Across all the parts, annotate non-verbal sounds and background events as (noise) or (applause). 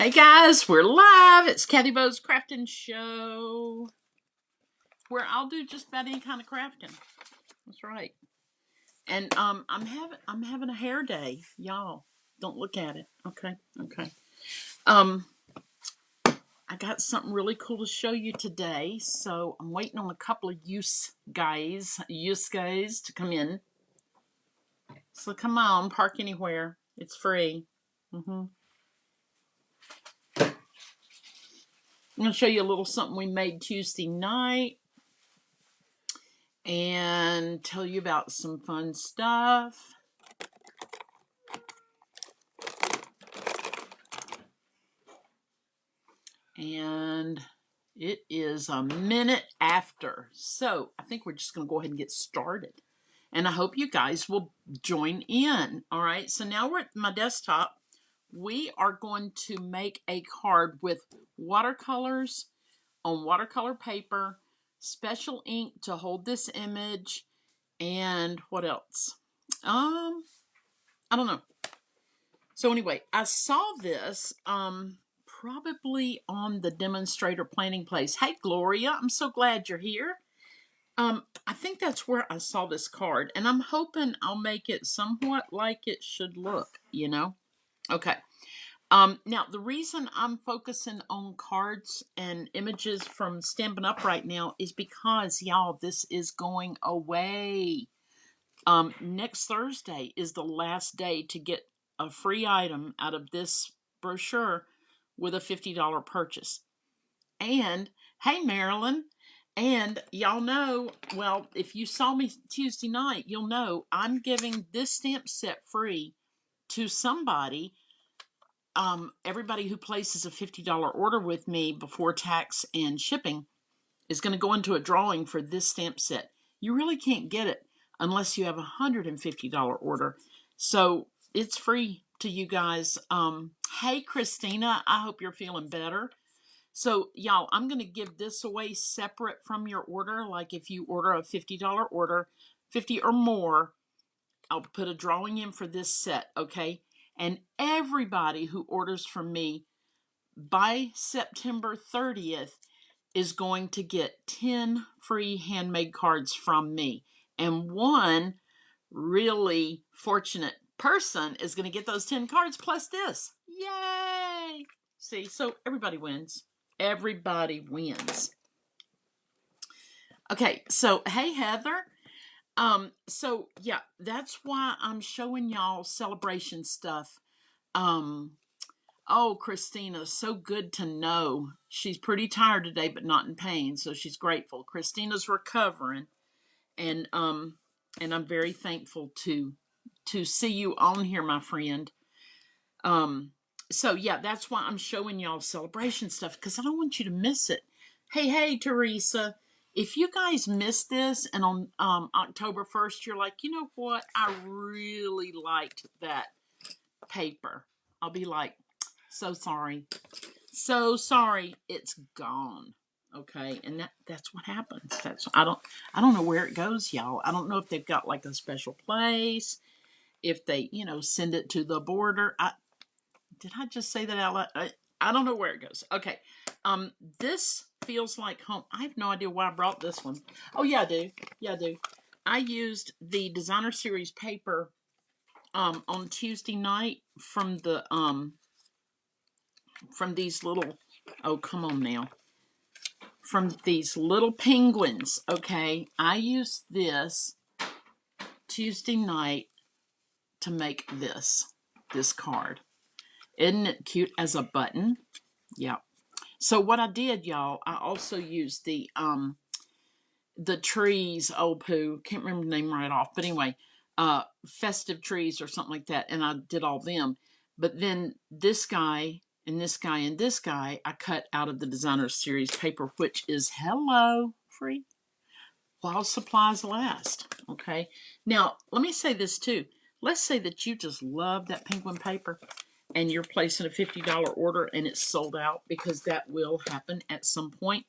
Hey guys, we're live. It's Kathy Bo's Crafting Show, where I'll do just about any kind of crafting. That's right. And um, I'm having I'm having a hair day, y'all. Don't look at it. Okay, okay. Um, I got something really cool to show you today, so I'm waiting on a couple of use guys, use guys to come in. So come on, park anywhere. It's free. hmm I'm going to show you a little something we made Tuesday night and tell you about some fun stuff. And it is a minute after. So I think we're just going to go ahead and get started. And I hope you guys will join in. All right. So now we're at my desktop. We are going to make a card with watercolors on watercolor paper, special ink to hold this image, and what else? Um, I don't know. So anyway, I saw this um probably on the demonstrator planning place. Hey Gloria, I'm so glad you're here. Um, I think that's where I saw this card, and I'm hoping I'll make it somewhat like it should look, you know? Okay. Um, now, the reason I'm focusing on cards and images from Stampin' Up! right now is because, y'all, this is going away. Um, next Thursday is the last day to get a free item out of this brochure with a $50 purchase. And, hey, Marilyn, and y'all know, well, if you saw me Tuesday night, you'll know I'm giving this stamp set free to somebody um, everybody who places a $50 order with me before tax and shipping is going to go into a drawing for this stamp set. You really can't get it unless you have a $150 order. So it's free to you guys. Um, hey, Christina, I hope you're feeling better. So, y'all, I'm going to give this away separate from your order. Like if you order a $50 order, 50 or more, I'll put a drawing in for this set, okay? And everybody who orders from me by September 30th is going to get 10 free handmade cards from me. And one really fortunate person is going to get those 10 cards plus this. Yay! See, so everybody wins. Everybody wins. Okay, so hey, Heather. Um, so yeah, that's why I'm showing y'all celebration stuff. Um, oh, Christina, so good to know. She's pretty tired today, but not in pain, so she's grateful. Christina's recovering, and um, and I'm very thankful to to see you on here, my friend. Um, so yeah, that's why I'm showing y'all celebration stuff because I don't want you to miss it. Hey, hey, Teresa if you guys missed this and on um, October 1st, you're like, you know what? I really liked that paper. I'll be like, so sorry. So sorry. It's gone. Okay. And that, that's what happens. That's, I don't, I don't know where it goes, y'all. I don't know if they've got like a special place, if they, you know, send it to the border. I, did I just say that out loud? I, I don't know where it goes. Okay. Um, this feels like home. I have no idea why I brought this one. Oh, yeah, I do. Yeah, I do. I used the designer series paper um, on Tuesday night from the um, from these little. Oh, come on now. From these little penguins. Okay, I used this Tuesday night to make this this card. Isn't it cute as a button? Yep. So what I did, y'all, I also used the um the trees, old poo, can't remember the name right off, but anyway, uh festive trees or something like that, and I did all them. But then this guy and this guy and this guy I cut out of the designer series paper, which is hello free while supplies last. Okay. Now let me say this too. Let's say that you just love that penguin paper and you're placing a $50 order and it's sold out because that will happen at some point,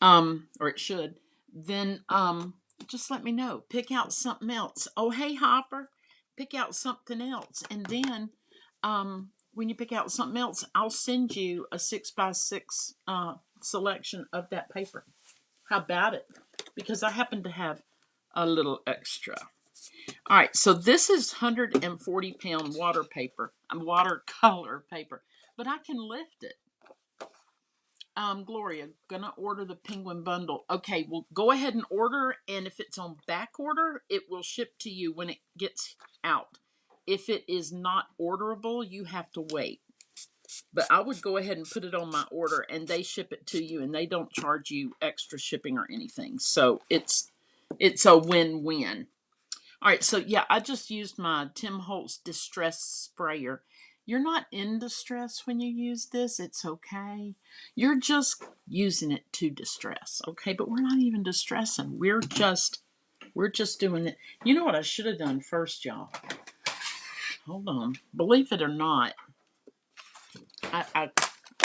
um, or it should, then um, just let me know. Pick out something else. Oh, hey, Hopper, pick out something else. And then um, when you pick out something else, I'll send you a six by six uh, selection of that paper. How about it? Because I happen to have a little extra. All right, so this is 140 pound water paper, watercolor (laughs) paper, but I can lift it. Um, Gloria, gonna order the penguin bundle. Okay, well, go ahead and order, and if it's on back order, it will ship to you when it gets out. If it is not orderable, you have to wait. But I would go ahead and put it on my order, and they ship it to you, and they don't charge you extra shipping or anything. So it's it's a win-win. All right, so yeah, I just used my Tim Holtz Distress Sprayer. You're not in distress when you use this. It's okay. You're just using it to distress, okay? But we're not even distressing. We're just we're just doing it. You know what I should have done first, y'all? Hold on. Believe it or not, I, I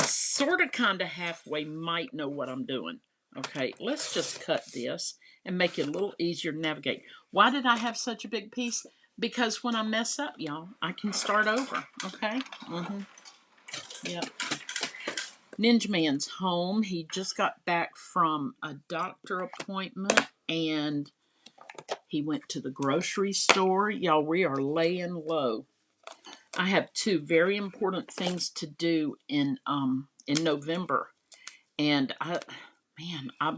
sort of kind of halfway might know what I'm doing. Okay, let's just cut this and make it a little easier to navigate. Why did I have such a big piece? Because when I mess up, y'all, I can start over. Okay? Mm-hmm. Yep. Ninja Man's home. He just got back from a doctor appointment and he went to the grocery store. Y'all, we are laying low. I have two very important things to do in um in November. And I man, I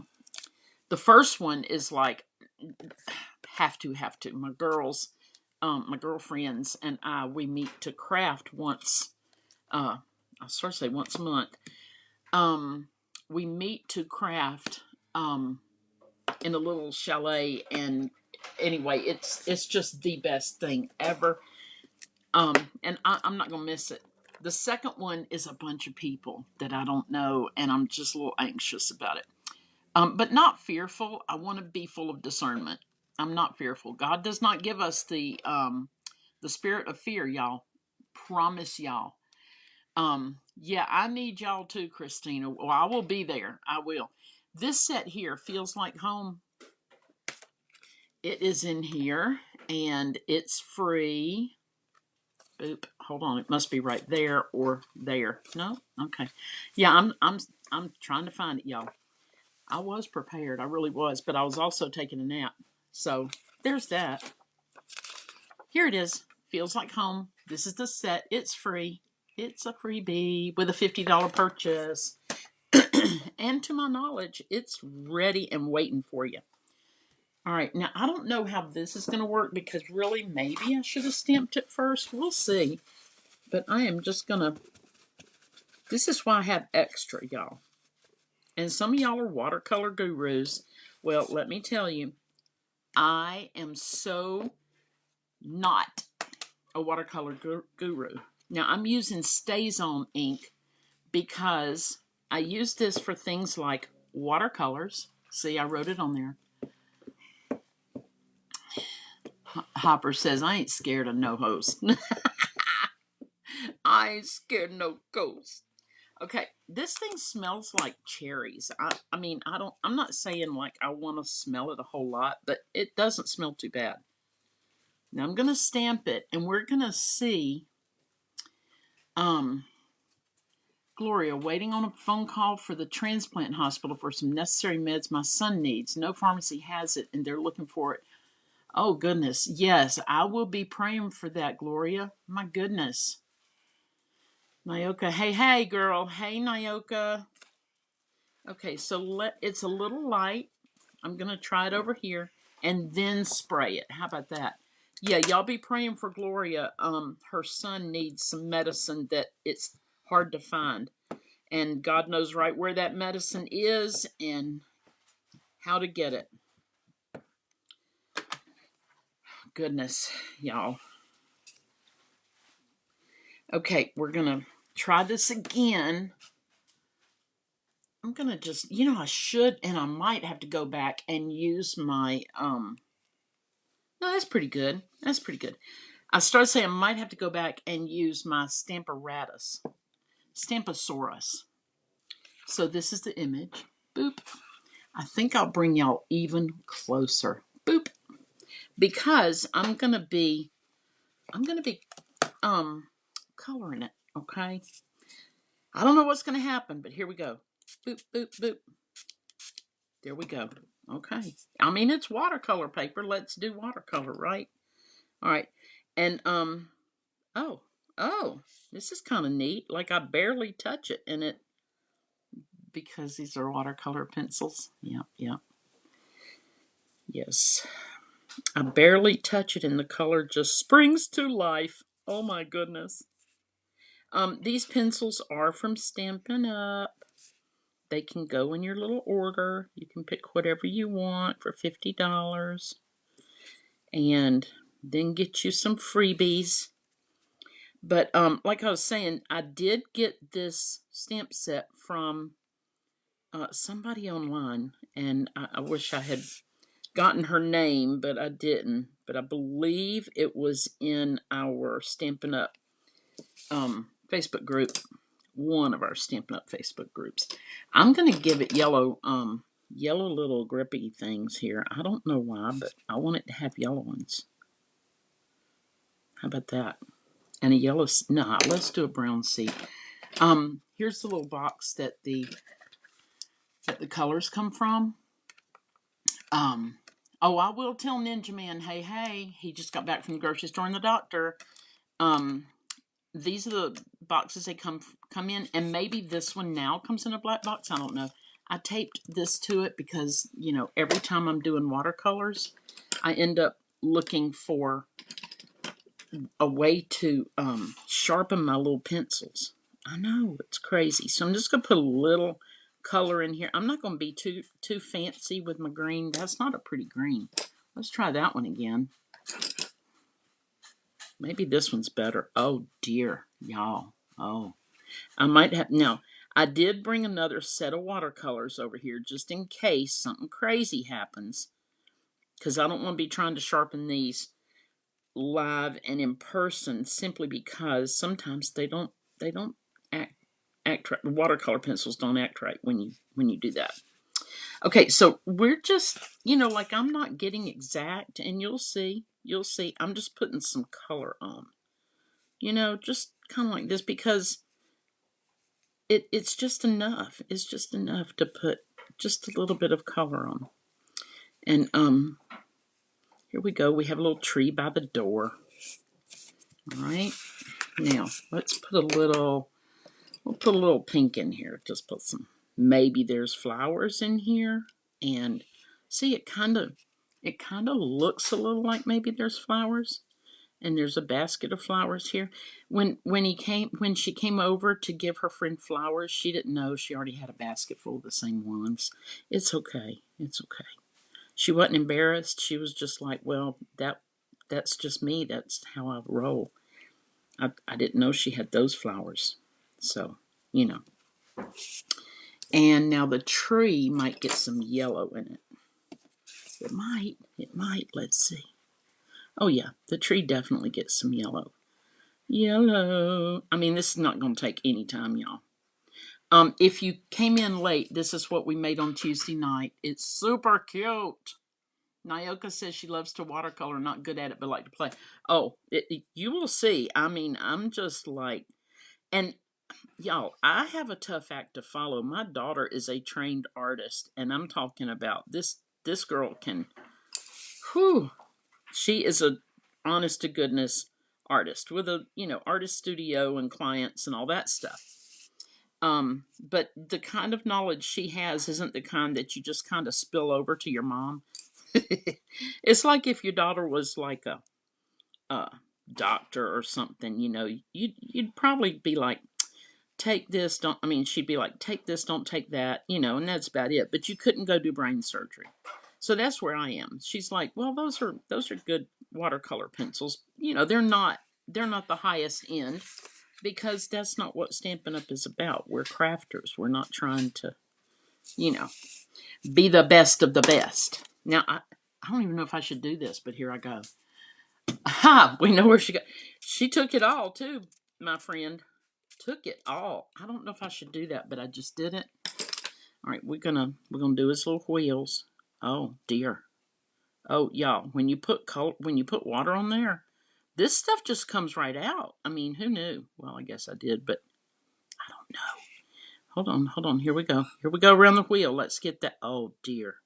the first one is like have to have to my girls um my girlfriends and i we meet to craft once uh i start to say once a month. Um we meet to craft um in a little chalet and anyway it's it's just the best thing ever. Um and I, i'm not gonna miss it. The second one is a bunch of people that i don't know and i'm just a little anxious about it um, but not fearful. I want to be full of discernment. I'm not fearful. God does not give us the um, the spirit of fear, y'all. Promise y'all. Um, yeah, I need y'all too, Christina. Well, I will be there. I will. This set here feels like home. It is in here and it's free. Oop, hold on. It must be right there or there. No? Okay. Yeah, I'm I'm I'm trying to find it, y'all. I was prepared. I really was, but I was also taking a nap. So there's that. Here it is. Feels like home. This is the set. It's free. It's a freebie with a $50 purchase. (clears throat) and to my knowledge, it's ready and waiting for you. All right, now I don't know how this is going to work because really maybe I should have stamped it first. We'll see. But I am just going to, this is why I have extra, y'all and some of y'all are watercolor gurus. Well, let me tell you, I am so not a watercolor guru. Now, I'm using StazOn ink because I use this for things like watercolors. See, I wrote it on there. Hopper says, I ain't scared of no host. (laughs) I ain't scared of no ghost. Okay, this thing smells like cherries. I, I mean, I don't, I'm not saying like I want to smell it a whole lot, but it doesn't smell too bad. Now I'm going to stamp it and we're going to see, um, Gloria, waiting on a phone call for the transplant hospital for some necessary meds my son needs. No pharmacy has it and they're looking for it. Oh, goodness. Yes, I will be praying for that, Gloria. My goodness. Nyoka, hey, hey, girl. Hey, Nyoka. Okay, so let it's a little light. I'm going to try it over here and then spray it. How about that? Yeah, y'all be praying for Gloria. Um, her son needs some medicine that it's hard to find. And God knows right where that medicine is and how to get it. Goodness, y'all. Okay, we're going to try this again. I'm going to just, you know, I should and I might have to go back and use my, um, no, that's pretty good. That's pretty good. I started saying I might have to go back and use my Stamparatus, Stamposaurus. So this is the image. Boop. I think I'll bring y'all even closer. Boop. Because I'm going to be, I'm going to be, um, coloring it Okay. I don't know what's going to happen, but here we go. Boop, boop, boop. There we go. Okay. I mean, it's watercolor paper. Let's do watercolor, right? All right. And, um, oh, oh, this is kind of neat. Like I barely touch it and it, because these are watercolor pencils. Yep, yep. Yes. I barely touch it and the color just springs to life. Oh my goodness. Um, these pencils are from Stampin' Up. They can go in your little order. You can pick whatever you want for $50 and then get you some freebies. But um, like I was saying, I did get this stamp set from uh, somebody online, and I, I wish I had gotten her name, but I didn't. But I believe it was in our Stampin' Up um, Facebook group, one of our Stampin' Up Facebook groups. I'm going to give it yellow, um, yellow little grippy things here. I don't know why, but I want it to have yellow ones. How about that? And a yellow, nah, let's do a brown seat. Um, here's the little box that the that the colors come from. Um, oh, I will tell Ninja Man, hey, hey, he just got back from the grocery store and the doctor. Um, these are the boxes they come come in, and maybe this one now comes in a black box. I don't know. I taped this to it because you know every time I'm doing watercolors, I end up looking for a way to um, sharpen my little pencils. I know it's crazy, so I'm just gonna put a little color in here. I'm not gonna be too too fancy with my green. That's not a pretty green. Let's try that one again. Maybe this one's better. Oh dear, y'all. Oh, I might have now. I did bring another set of watercolors over here just in case something crazy happens, because I don't want to be trying to sharpen these live and in person simply because sometimes they don't they don't act act right. Watercolor pencils don't act right when you when you do that. Okay, so we're just you know like I'm not getting exact, and you'll see you'll see I'm just putting some color on. You know, just kind of like this because it it's just enough. It's just enough to put just a little bit of color on. And um here we go. We have a little tree by the door. All right. Now, let's put a little, we'll put a little pink in here. Just put some, maybe there's flowers in here. And see, it kind of, it kind of looks a little like maybe there's flowers. And there's a basket of flowers here. When when he came when she came over to give her friend flowers, she didn't know she already had a basket full of the same ones. It's okay. It's okay she wasn't embarrassed. She was just like, well, that that's just me. That's how I roll. I, I didn't know she had those flowers. So, you know. And now the tree might get some yellow in it. It might. It might. Let's see. Oh, yeah. The tree definitely gets some yellow. Yellow. I mean, this is not going to take any time, y'all. Um, if you came in late, this is what we made on Tuesday night. It's super cute. Nyoka says she loves to watercolor, not good at it, but like to play. Oh, it, it, you will see. I mean, I'm just like, and y'all, I have a tough act to follow. My daughter is a trained artist, and I'm talking about this. This girl can, whew, she is a honest to goodness artist with a you know artist studio and clients and all that stuff um, but the kind of knowledge she has isn't the kind that you just kind of spill over to your mom. (laughs) it's like if your daughter was like a, a doctor or something, you know, you'd, you'd probably be like, take this, don't, I mean, she'd be like, take this, don't take that, you know, and that's about it. But you couldn't go do brain surgery. So that's where I am. She's like, well, those are, those are good watercolor pencils. You know, they're not, they're not the highest end because that's not what Stampin' Up is about. We're crafters. We're not trying to, you know, be the best of the best. Now, I, I don't even know if I should do this, but here I go. Ha! (laughs) We know where she got. She took it all, too, my friend. Took it all. I don't know if I should do that, but I just did it. All right, we're gonna we're gonna do his little wheels. Oh dear. Oh y'all, when you put color, when you put water on there, This stuff just comes right out. I mean, who knew? Well, I guess I did, but I don't know. Hold on, hold on. Here we go. Here we go around the wheel. Let's get that. Oh dear,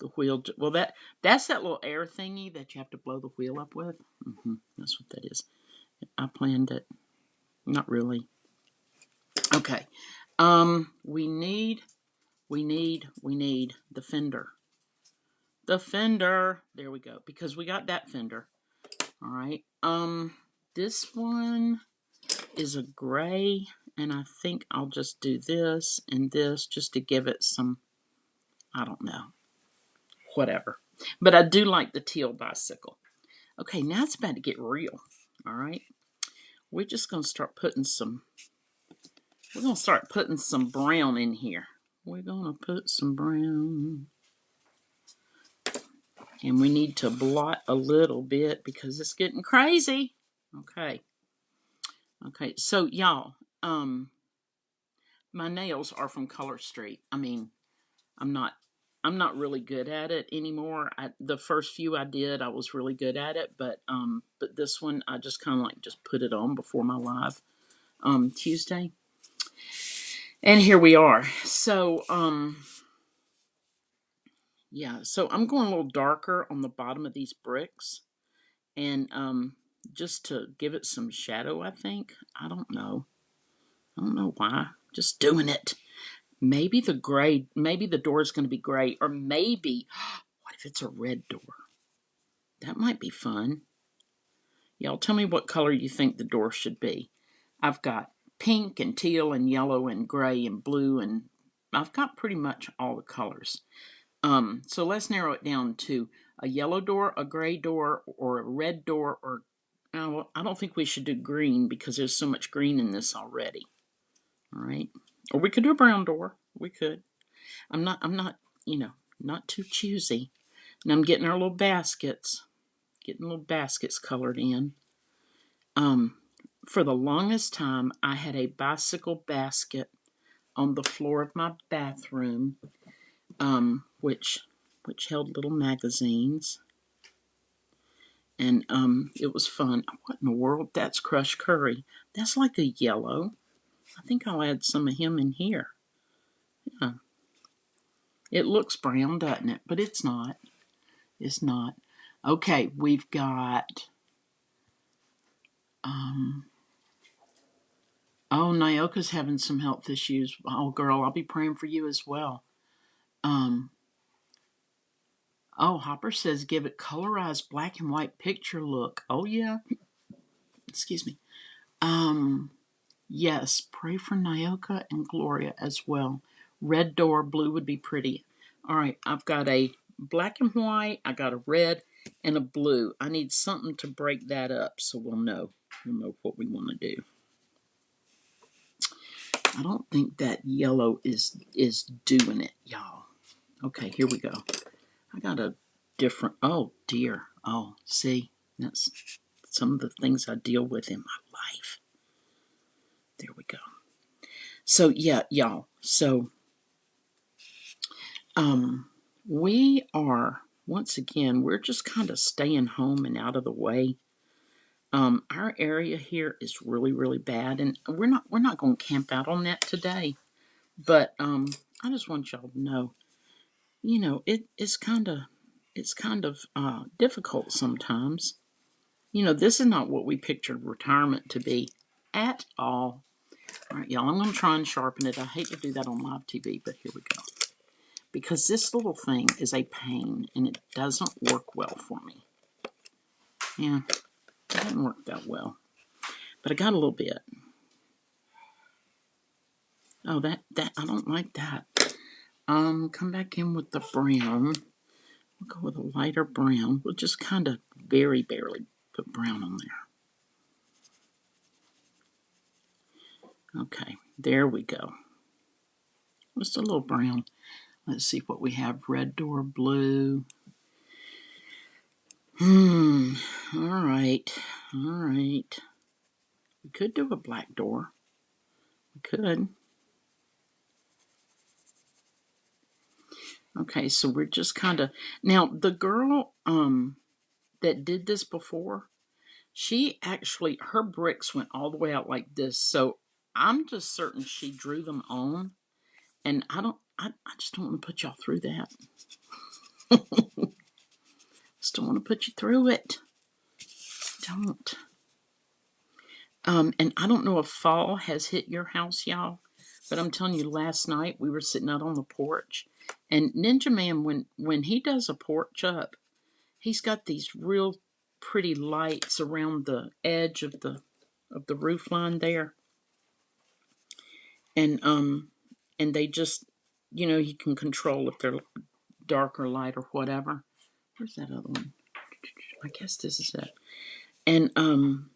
the wheel. Well, that that's that little air thingy that you have to blow the wheel up with. hmm That's what that is. I planned it. Not really. Okay. Um, we need, we need, we need the fender. The fender. There we go. Because we got that fender. All right. Um, this one is a gray, and I think I'll just do this and this just to give it some, I don't know, whatever. But I do like the teal bicycle. Okay, now it's about to get real. All right. We're just going to start putting some, we're going to start putting some brown in here. We're going to put some brown. And we need to blot a little bit because it's getting crazy. Okay. Okay. So y'all, um, my nails are from Color Street. I mean, I'm not I'm not really good at it anymore. I, the first few I did, I was really good at it, but um, but this one I just kind of like just put it on before my live um Tuesday, and here we are. So um, yeah, so I'm going a little darker on the bottom of these bricks, and um, just to give it some shadow. I think I don't know. I don't know why. Just doing it. Maybe the gray, maybe the door is going to be gray, or maybe, (gasps) what if it's a red door? That might be fun. Y'all tell me what color you think the door should be. I've got pink and teal and yellow and gray and blue and I've got pretty much all the colors. Um, so let's narrow it down to a yellow door, a gray door, or a red door, or uh, I don't think we should do green because there's so much green in this already. All right. Or we could do a brown door. We could. I'm not, I'm not, you know, not too choosy. And I'm getting our little baskets, getting little baskets colored in. Um, for the longest time, I had a bicycle basket on the floor of my bathroom, um, which, which held little magazines. And um, it was fun. What in the world? That's crushed curry. That's like a yellow. I think I'll add some of him in here. Yeah. It looks brown, doesn't it? But it's not. It's not. Okay, we've got... Um, oh, Nyoka's having some health issues. Oh, girl, I'll be praying for you as well. Um, oh, Hopper says give it colorized black and white picture look. Oh, yeah. Excuse me. Um, Yes, pray for Nyoka and Gloria as well. Red door, blue would be pretty. All right, I've got a black and white, I got a red and a blue. I need something to break that up so we'll know. We'll know what we want to do. I don't think that yellow is is doing it, y'all. Okay, here we go. I got a different, oh dear. Oh, see, that's some of the things I deal with in my life. There we go. So yeah, y'all. So um we are once again, we're just kind of staying home and out of the way. Um, our area here is really, really bad, and we're not we're not going to camp out on that today. But um, I just want y'all to know, you know, it it's kind of it's kind of uh, difficult sometimes. You know, this is not what we pictured retirement to be at all. All right, y'all, I'm going to try and sharpen it. I hate to do that on live TV, but here we go. Because this little thing is a pain, and it doesn't work well for me. Yeah, it didn't work that well. But I got a little bit. Oh, that, that, I don't like that. Um, come back in with the brown. We'll go with a lighter brown. We'll just kind of very barely put brown on there. Okay, there we go. Just a little brown. Let's see what we have. Red door, blue. Hmm, all right, all right. We could do a black door. We could. Okay, so we're just kind of... Now, the girl um, that did this before, She actually, her bricks went all the way out like this. So I'm just certain she drew them on. And I don't, I, I just don't want to put y'all through that. (laughs) Just don't want to put you through it. Don't. Um, and I don't know if fall has hit your house, y'all, but I'm telling you, last night we were sitting out on the porch, and Ninja Man, when when he does a porch up, he's got these real pretty lights around the edge of the of the roof line there, and um, and they just, you know, he can control if they're dark or light or whatever. Where's that other one? I guess this is it. And um,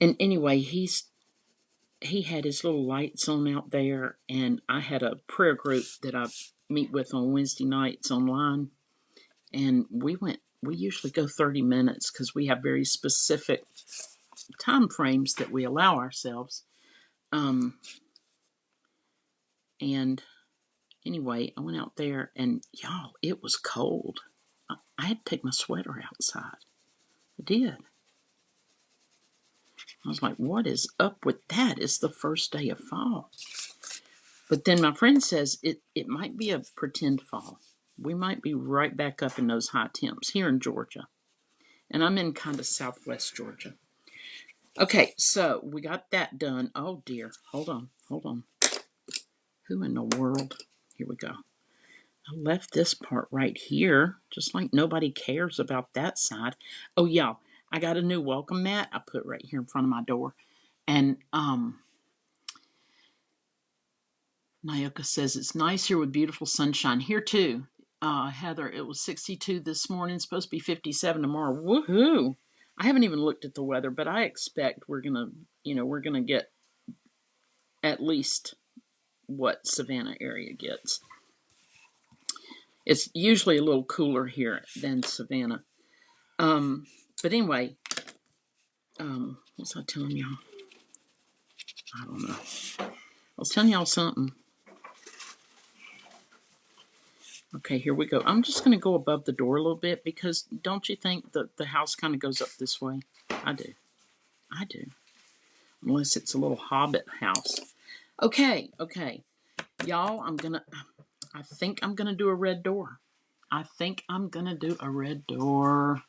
and anyway, he's he had his little lights on out there, and I had a prayer group that I meet with on Wednesday nights online, and we went. We usually go 30 minutes because we have very specific time frames that we allow ourselves. Um, and anyway, I went out there, and y'all, it was cold. I, had to take my sweater outside. I did. I was like, what is up with that? It's the first day of fall. But then my friend says it, it might be a pretend fall. We might be right back up in those high temps here in Georgia. And I'm in kind of southwest Georgia. Okay, so we got that done. Oh dear. Hold on. Hold on. Who in the world? Here we go. I left this part right here, just like nobody cares about that side. Oh, yeah, I got a new welcome mat I put right here in front of my door. And um, Nyoka says it's nice here with beautiful sunshine. Here too, uh, Heather. It was 62 this morning. Supposed to be 57 tomorrow. Woohoo! I haven't even looked at the weather, but I expect we're gonna, you know, we're gonna get at least what Savannah area gets. It's usually a little cooler here than Savannah. Um, but anyway, um, what was I telling y'all? I don't know. I was telling y'all something. Okay, here we go. I'm just going to go above the door a little bit because don't you think that the house kind of goes up this way? I do. I do. Unless it's a little hobbit house. Okay, okay. Y'all, I'm going to, I think I'm going to do a red door. I think I'm going to do a red door.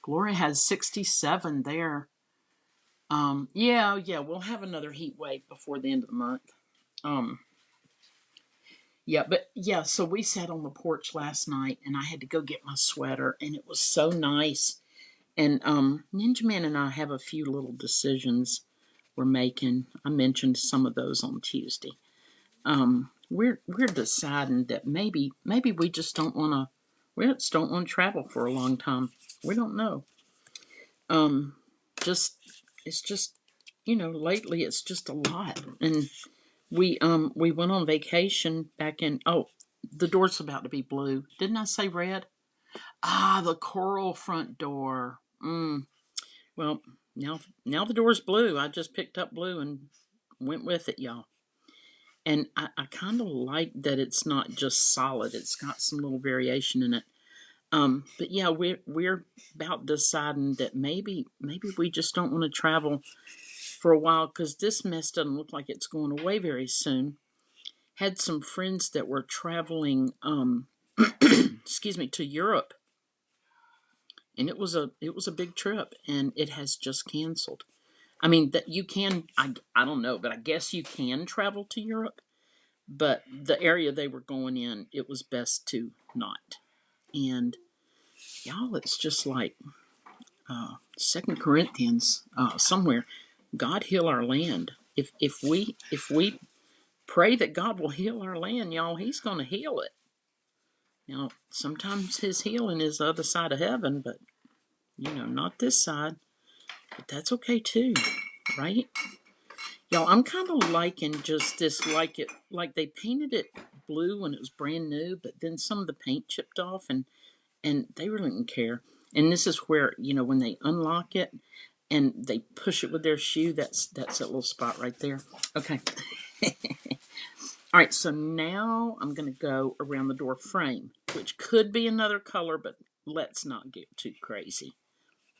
Gloria has 67 there. Um, yeah, yeah, we'll have another heat wave before the end of the month. Um, yeah, but yeah, so we sat on the porch last night and I had to go get my sweater and it was so nice. And um Ninja Man and I have a few little decisions we're making. I mentioned some of those on Tuesday. Um we're we're deciding that maybe maybe we just don't want to we just don't want to travel for a long time. We don't know. Um just it's just you know, lately it's just a lot and we um we went on vacation back in oh the door's about to be blue. Didn't I say red? Ah, the coral front door. Mm. Well, now now the door's blue. I just picked up blue and went with it, y'all. And I, I kind of like that it's not just solid. It's got some little variation in it. Um, but yeah, we're we're about deciding that maybe maybe we just don't want to travel for a while because this mess doesn't look like it's going away very soon. Had some friends that were traveling, um, (clears throat) excuse me, to Europe, and it was a it was a big trip, and it has just canceled. I mean that you can I I don't know, but I guess you can travel to Europe, but the area they were going in, it was best to not. And y'all, it's just like uh, Second Corinthians uh, somewhere God heal our land. If if we if we pray that God will heal our land, y'all, He's going to heal it. Now, sometimes His healing is the other side of heaven, but you know, not this side. But that's okay too, right? Y'all, I'm kind of liking just this, like it, like they painted it blue when it was brand new, but then some of the paint chipped off, and and they really didn't care. And this is where you know when they unlock it, and they push it with their shoe. That's that's that little spot right there. Okay. (laughs) All right, so now I'm going to go around the door frame, which could be another color, but let's not get too crazy.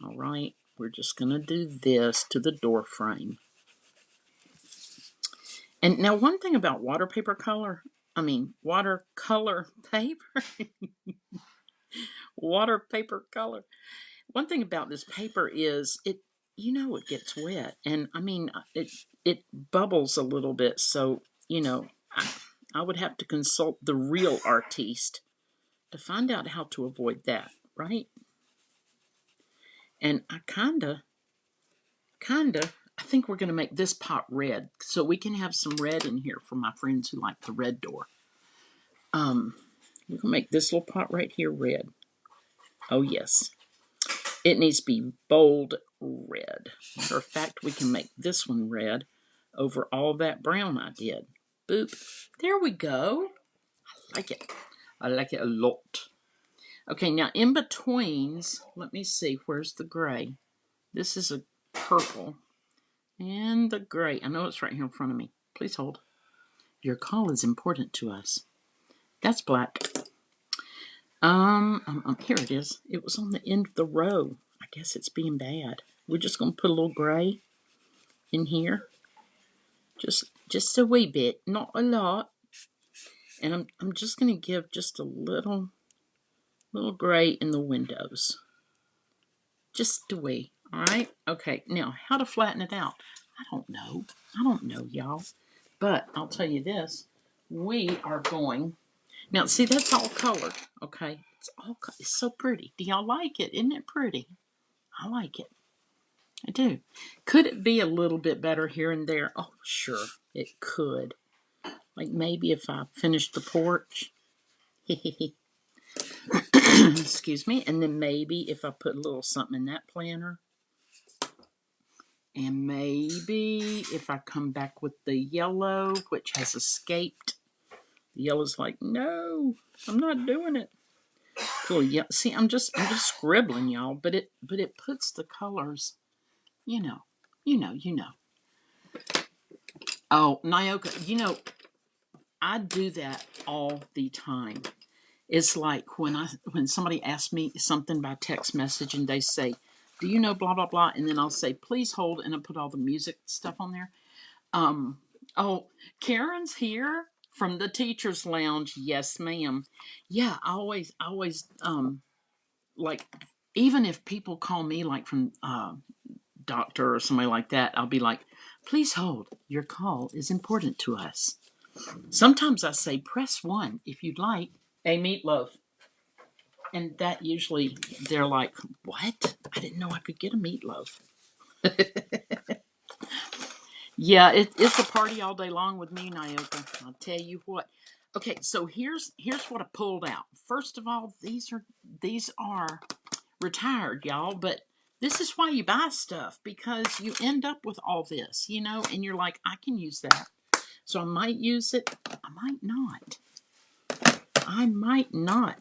All right. we're just going to do this to the door frame. And now one thing about water paper color, I mean watercolor (laughs) paper, water paper color. One thing about this paper is it, you know, it gets wet, and I mean uh, it it bubbles a little bit. So you know, I, I would have to consult the real artiste to find out how to avoid that, right? And I kinda, kinda, I think we're gonna make this pot red so we can have some red in here for my friends who like the red door. Um, we're gonna make this little pot right here red. Oh yes, it needs to be bold red. Matter of fact, we can make this one red over all that brown I did. Boop. There we go. I like it. I like it a lot. Okay, now in betweens, let me see, where's the gray? This is a purple. And the gray. I know it's right here in front of me. Please hold. Your call is important to us. That's black. Um, um, um, here it is. It was on the end of the row. I guess it's being bad. We're just going to put a little gray in here. Just just a wee bit, not a lot. And I'm, I'm just going to give just a little, little gray in the windows. Just a wee. All right. Okay. Now, how to flatten it out? I don't know. I don't know, y'all. But I'll tell you this. We are going now, see, that's all colored, okay? It's all it's so pretty. Do y'all like it? Isn't it pretty? I like it. I do. Could it be a little bit better here and there? Oh, sure, it could. Like maybe if I finished the porch. (laughs) Excuse me. And then maybe if I put a little something in that planter. And maybe if I come back with the yellow, which has escaped the yellow's like, no, I'm not doing it. Cool. Yeah. See, I'm just I'm just scribbling, y'all, but it but it puts the colors, you know, you know, you know. Oh, Nyoka, you know, I do that all the time. It's like when I when somebody asks me something by text message and they say, "Do you know blah blah blah?" and then I'll say, "Please hold," and I put all the music stuff on there. Um, oh, Karen's here from the teachers lounge yes ma'am yeah i always I always um like even if people call me like from uh doctor or somebody like that i'll be like please hold your call is important to us sometimes i say press one if you'd like a meatloaf and that usually they're like what i didn't know i could get a meatloaf (laughs) Yeah, it, it's a party all day long with me, Nyoka. I'll tell you what. Okay, so here's here's what I pulled out. First of all, these are these are retired, y'all, but this is why you buy stuff because you end up with all this, you know, and you're like, I can use that. So I might use it, I might not. I might not.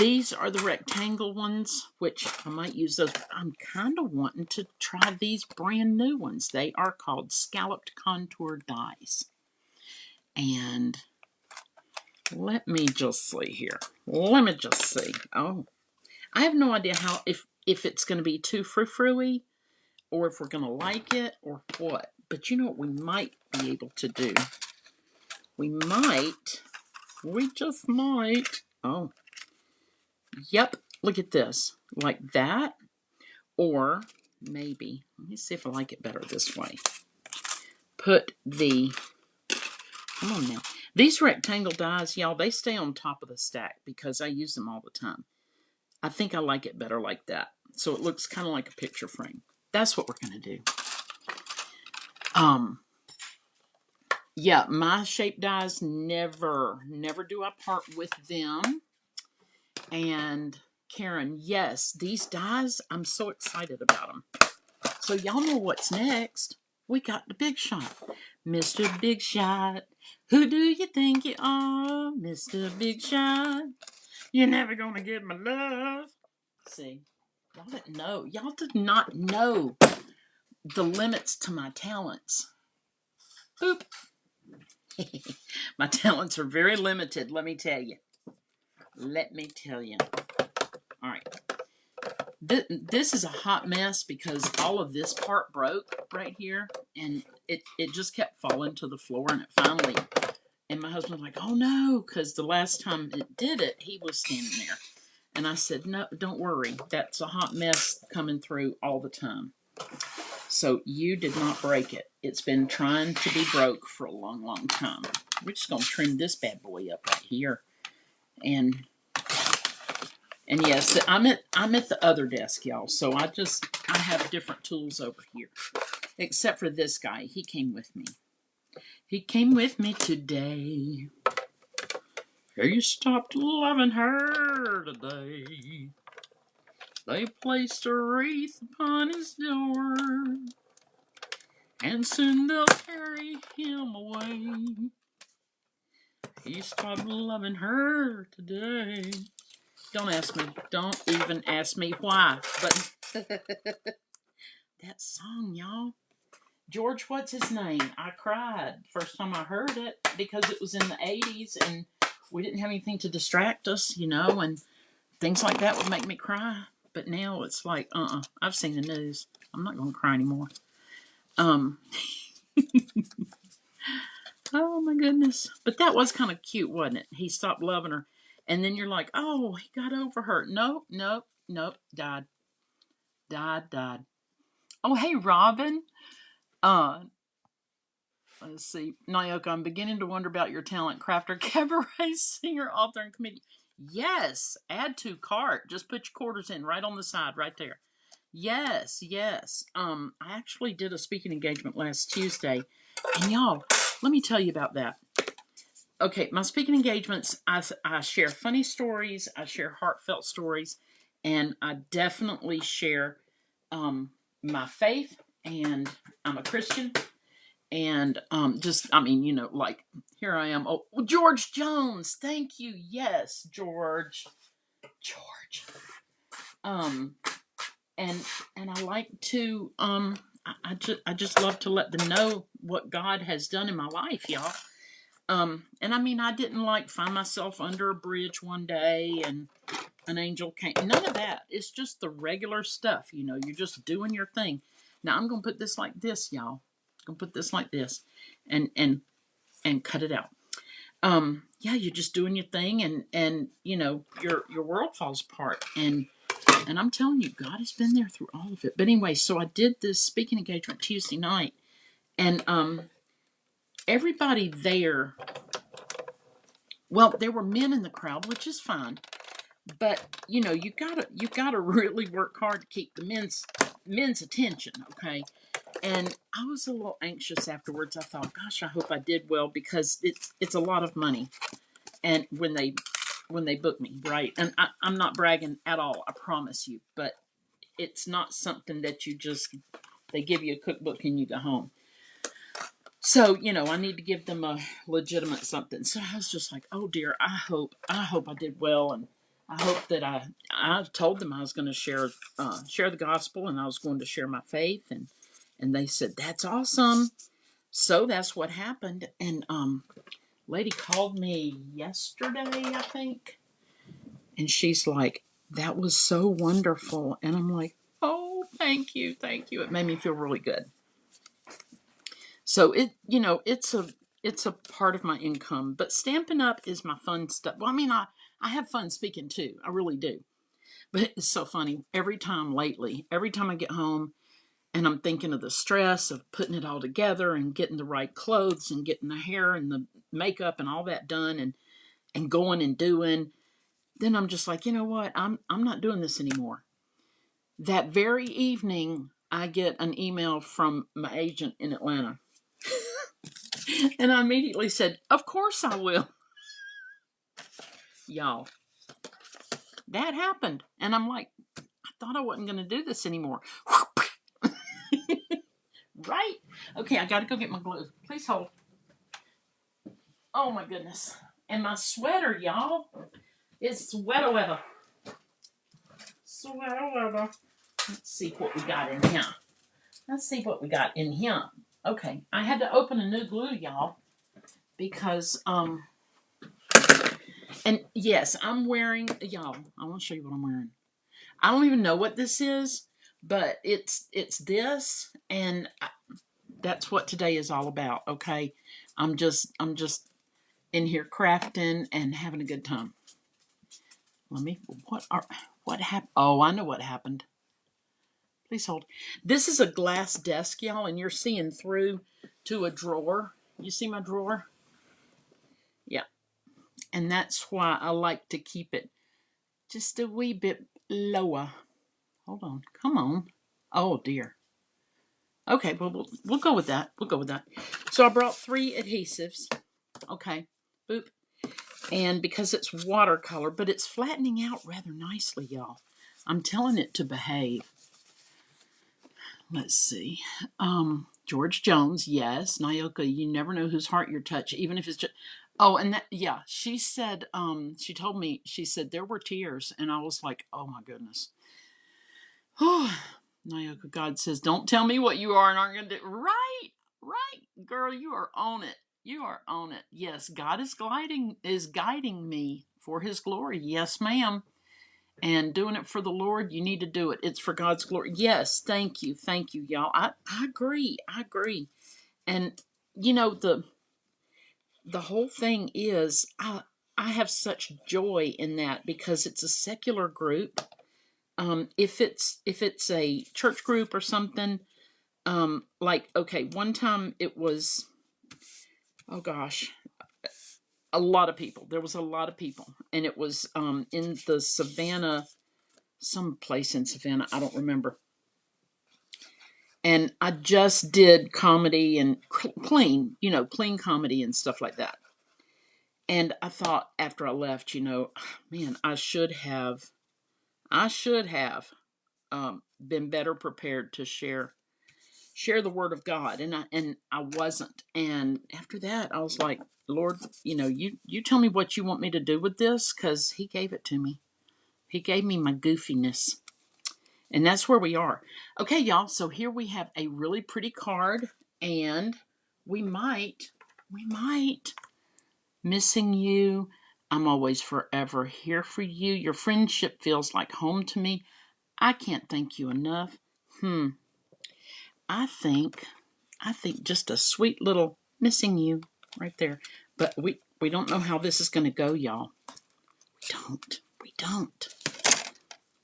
These are the rectangle ones, which I might use those. I'm kind of wanting to try these brand new ones. They are called scalloped contour dies. And let me just see here. Let me just see. Oh, I have no idea how if if it's going to be too frou-frou or if we're going to like it or what. But you know what we might be able to do? We might, we just might. Oh, Yep, look at this. Like that. Or maybe, let me see if I like it better this way. Put the, come on now. These rectangle dies, y'all, they stay on top of the stack because I use them all the time. I think I like it better like that. So it looks kind of like a picture frame. That's what we're going to do. Um, yeah, my shape dies never, never do I part with them. And Karen, yes, these dies, I'm so excited about them. So y'all know what's next. We got the big shot. Mr. Big Shot, who do you think you are? Mr. Big Shot, you're never gonna get my love. See, y'all didn't know. Y'all did not know the limits to my talents. Boop. (laughs) my talents are very limited, let me tell you. Let me tell you. All right. Th- this is a hot mess because all of this part broke right here and it, it just kept falling to the floor and it finally and my husband's like oh no because the last time it did it he was standing there and i said no don't worry that's a hot mess coming through all the time so you did not break it it's been trying to be broke for a long long time we're just going to trim this bad boy up right here and and yes, I'm at I'm at the other desk, y'all. So I just I have different tools over here. Except for this guy. He came with me. He came with me today. He stopped loving her today. They placed a wreath upon his door, and soon they'll carry him away. He stopped loving her today. Don't ask me. Don't even ask me why. But (laughs) that song, y'all. George, what's his name? I cried first time I heard it because it was in the 80s and we didn't have anything to distract us, you know, and things like that would make me cry. But now it's like, uh uh-uh, uh, i have seen the news. I'm not going to cry anymore. Um, (laughs) oh my goodness. But that was kind of cute, wasn't it? He stopped loving her and then you're like, oh, he got over her. Nope, nope, nope, died. Died, died. Oh, hey, Robin. Uh, let's see. Nyoka, I'm beginning to wonder about your talent. Crafter, (laughs) cabaret singer, author, and comedian. Yes, add to cart. Just put your quarters in right on the side, right there. Yes, yes. Um, I actually did a speaking engagement last Tuesday, and y'all, let me tell you about that okay, my speaking engagements, I, I share funny stories, I share heartfelt stories, and I definitely share um, my faith. And I'm a Christian, and um, just I mean, you know, like here I am. Oh, George Jones, thank you. Yes, George, George. Um, and and I like to um, I, I just I just love to let them know what God has done in my life, y'all um, and I mean, I didn't like find myself under a bridge one day and an angel came. None of that. It's just the regular stuff. You know, you're just doing your thing. Now I'm gonna put this like this, y'all. Gonna put this like this, and and and cut it out. Um, yeah, you're just doing your thing, and and you know your your world falls apart, and and I'm telling you, God has been there through all of it. But anyway, so I did this speaking engagement Tuesday night, and um, everybody there well there were men in the crowd which is fine but you know you gotta you gotta (laughs) really work hard to keep the men's men's attention okay and i was a little anxious afterwards. I thought gosh i hope i did well because it's it's a lot of money. And when they when they book me right? And I, i'm not bragging at all i promise you but it's not something that you just they give you a cookbook and you go home. So you know i need to give them a legitimate something. So i was just like oh dear i hope i hope i did well and i hope that i i told them i was going to share uh, share the gospel and i was going to share my faith and and they said that's awesome so that's what happened and um lady called me yesterday i think and she's like that was so wonderful and i'm like oh thank you thank you it made me feel really good so it, you know, it's a it's a part of my income. But Stampin' Up is my fun stuff. Well, I mean, I I have fun speaking too. I really do. But it's so funny. Every time lately, every time I get home and I'm thinking of the stress of putting it all together and getting the right clothes and getting the hair and the makeup and all that done and and going and doing, then I'm just like, you know what? I'm I'm not doing this anymore. That very evening, I get an email from my agent in Atlanta (laughs) and I immediately said, Of course I will. (laughs) Y'all, that happened. And I'm like, I thought I wasn't going to do this anymore. (laughs) right? Okay, I got to go get my glue. Please hold. Oh my goodness. And my sweater, y'all, is sweater weather. Sweater weather. Let's see what we got in here. Let's see what we got in here. Okay, I had to open a new glue, y'all, because um, and yes, I'm wearing y'all. I want to show you what I'm wearing. I don't even know what this is, but it's it's this, and I- that's what today is all about. Okay, I'm just I'm just in here crafting and having a good time. Let me. What are what happened? Oh, I know what happened. Please hold. This is a glass desk, y'all, and you're seeing through to a drawer. You see my drawer? Yeah, and that's why I like to keep it just a wee bit lower. Hold on. Come on. Oh dear. Okay, well we'll we'll go with that. We'll go with that. So I brought three adhesives. Okay. Boop. And because it's watercolor, but it's flattening out rather nicely, y'all. I'm telling it to behave. Let's see. Um, George Jones, yes. Nyoka, you never know whose heart you touch, even if it's just. Oh, and that, yeah, she said, um, she told me, she said there were tears, and I was like, oh my goodness. (sighs) Nyoka, God says, don't tell me what you are and aren't going to do. Right, right, girl, you are on it. You are on it. Yes, God is gliding, is guiding me for His glory. Yes, ma'am and doing it for the Lord, you need to do it. It's for God's glory. Yes, thank you, thank you, y'all. I, I agree, I agree. And you know the the whole thing is I I have such joy in that because it's a secular group. Um, if it's if it's a church group or something, um, like okay, one time it was oh gosh, a lot of people. There was a lot of people, and it was um in the Savannah, some place in Savannah. I don't remember and I just did comedy and cl- clean, you know, clean comedy and stuff like that. And I thought after I left, you know, man, I should have, I should have um, been better prepared to share share the word of God, and I and I wasn't. And after that, I was like, Lord, you know, you you tell me what you want me to do with this, because He gave it to me. He gave me my goofiness And that's where we are. Okay, y'all. So here we have a really pretty card, and we might, we might, missing you. I'm always forever here for you. Your friendship feels like home to me. I can't thank you enough. Hmm. I think, I think just a sweet little missing you right there. But we, we don't know how this is going to go, y'all. We don't. We don't.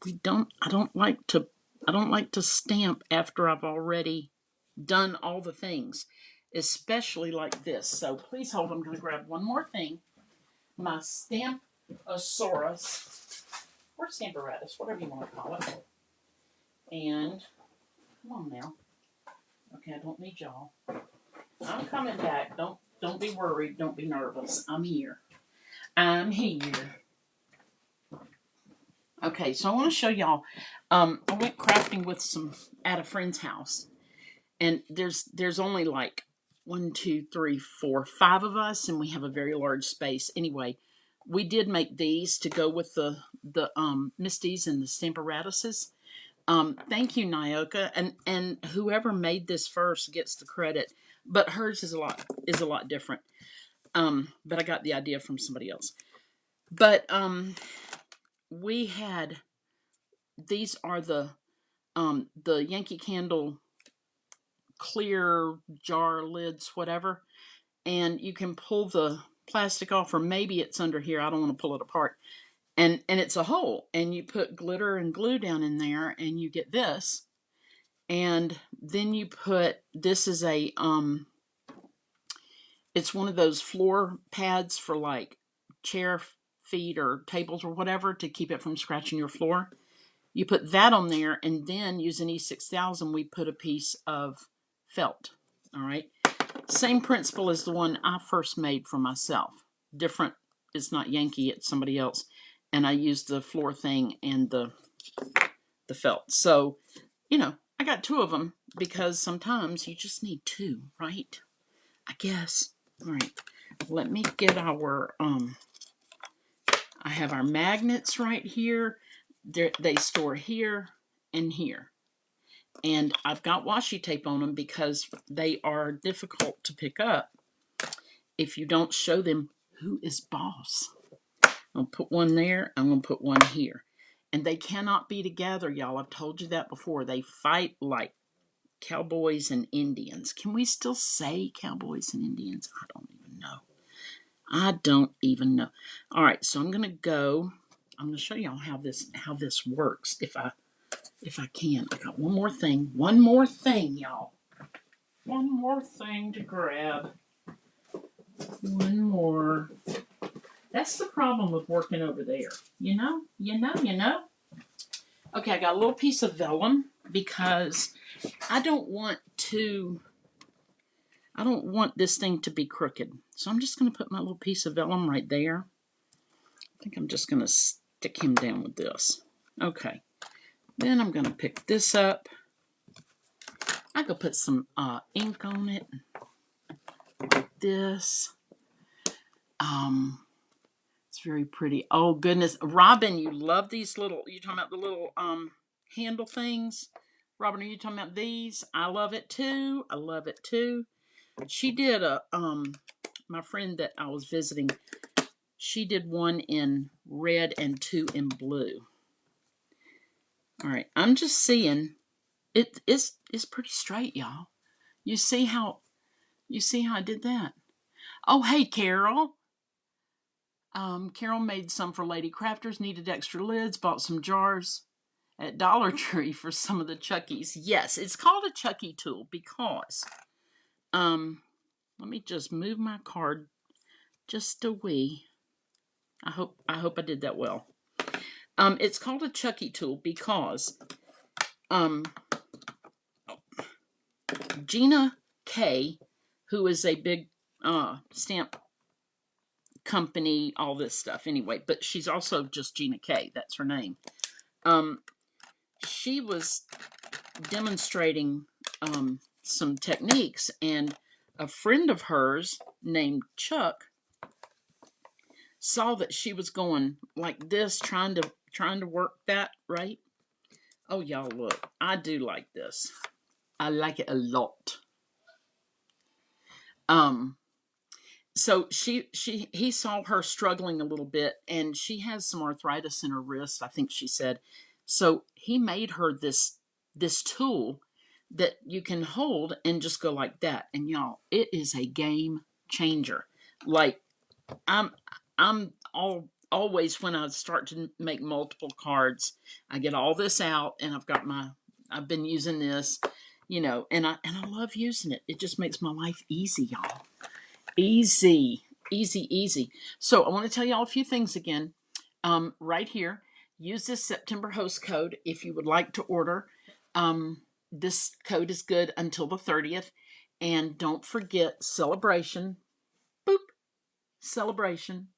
We don't. I don't like to. I don't like to stamp after I've already done all the things, especially like this. So please hold. I'm going to grab one more thing. My Stamposaurus, or Stamparatus, whatever you want to call it. And come on now. Okay, I don't need y'all. I'm coming back. Don't don't be worried. Don't be nervous. I'm here. I'm here. Okay, so I want to show y'all. Um, I went crafting with some at a friend's house, and there's there's only like one, two, three, four, five of us, and we have a very large space. Anyway, we did make these to go with the the um Misties and the Stamparatuses. Um, thank you, Nyoka, and and whoever made this first gets the credit. But hers is a lot is a lot different. Um, but I got the idea from somebody else. But um, we had these are the um the Yankee Candle clear jar lids, whatever, and you can pull the plastic off, or maybe it's under here. I don't want to pull it apart. And and it's a hole, and you put glitter and glue down in there, and you get this. And then you put this is a um, it's one of those floor pads for like chair feet or tables or whatever to keep it from scratching your floor. You put that on there, and then using E6000, we put a piece of felt. All right. Same principle as the one I first made for myself. Different, it's not Yankee, it's somebody else. And I used the floor thing and the the felt. So, you know, I got two of them because sometimes you just need two, right? I guess. All right. Let me get our um I have our magnets right here. They're, they store here and here. And I've got washi tape on them because they are difficult to pick up if you don't show them who is boss. I'm going to put one there. I'm going to put one here. and they cannot be together, y'all. I've told you that before. They fight like cowboys and Indians. Can we still say cowboys and Indians? I don't even know. I don't even know. All right, so I'm gonna go. I'm gonna show y'all how this how this works. If I if I can, I got one more thing. One more thing, y'all. One more thing to grab. One more. That's the problem with working over there. You know, you know, you know. Okay, I got a little piece of vellum because I don't want to, I don't want this thing to be crooked. So I'm just going to put my little piece of vellum right there. I think I'm just going to stick him down with this. Okay. Then I'm going to pick this up. I could put some uh, ink on it. Like this. Um, it's very pretty. Oh goodness, Robin, you love these little. You talking about the little um handle things? Robin, are you talking about these? I love it too. I love it too. She did a um my friend that I was visiting. She did one in red and two in blue. All right, I'm just seeing it is it's pretty straight, y'all. You see how you see how I did that? Oh, hey, Carol. Um, Carol made some for Lady Crafters, needed extra lids, bought some jars at Dollar (laughs) Tree for some of the Chuckies. Yes, it's called a Chucky tool because, um, let me just move my card just a wee. I hope I hope I did that well. Um, it's called a Chucky tool because, um, Gina K, who is a big uh, stamp company, all this stuff anyway. But she's also just Gina K. That's her name. Um, she was demonstrating um, some techniques, and a friend of hers named Chuck saw that she was going like this, trying to trying to work that right. Oh, y'all look, I do like this. I like it a lot. Um, so she she he saw her struggling a little bit and she has some arthritis in her wrist i think she said so he made her this this tool that you can hold and just go like that and y'all it is a game changer like i'm i'm all always when i start to make multiple cards i get all this out and i've got my i've been using this you know and i and i love using it it just makes my life easy y'all Easy, easy, easy. So I want to tell you all a few things again. Um, right here, use this September host code if you would like to order. Um, this code is good until the 30th. And don't forget celebration. Boop. Celebration.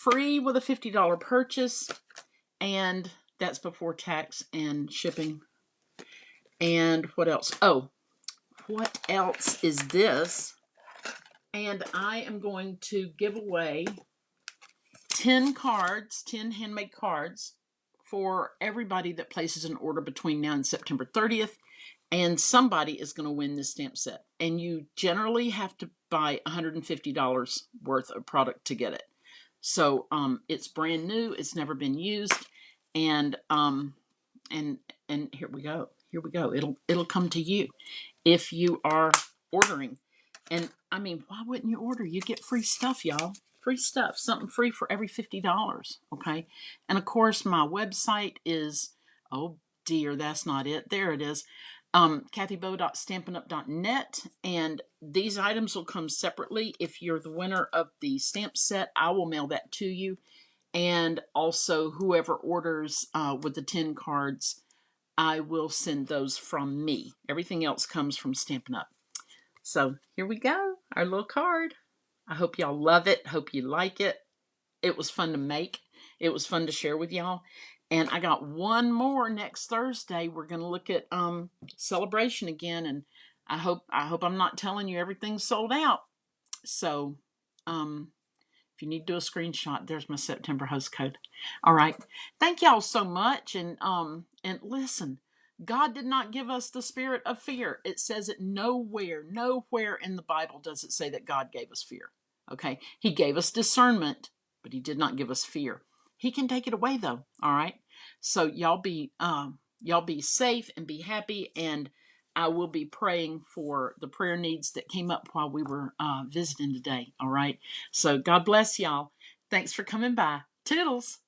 Free with a $50 purchase. And that's before tax and shipping. And what else? Oh, what else is this? And I am going to give away 10 cards, 10 handmade cards for everybody that places an order between now and September 30th. And somebody is going to win this stamp set. And you generally have to buy $150 worth of product to get it. So um, it's brand new. It's never been used. And um, and and here we go. Here we go. It'll it'll come to you if you are ordering. And I mean, why wouldn't you order? You get free stuff, y'all. Free stuff, something free for every $50, okay? And of course, my website is, oh dear, that's not it. There it is. Um, kathybo.stampinup.net. And these items will come separately. If you're the winner of the stamp set, I will mail that to you. And also, whoever orders uh, with the 10 cards, I will send those from me. Everything else comes from Stampin' Up. So here we go, our little card. I hope y'all love it. Hope you like it. It was fun to make. It was fun to share with y'all. And I got one more next Thursday. We're going to look at um, celebration again, and I hope I hope I'm not telling you everything's sold out. So um, if you need to do a screenshot, there's my September host code. All right. Thank y'all so much. And um and listen, God did not give us the spirit of fear. It says it nowhere, nowhere in the Bible does it say that God gave us fear. Okay. He gave us discernment, but he did not give us fear. He can take it away though. All right. So y'all be um y'all be safe and be happy and I will be praying for the prayer needs that came up while we were uh, visiting today. All right. So God bless y'all. Thanks for coming by. Toodles.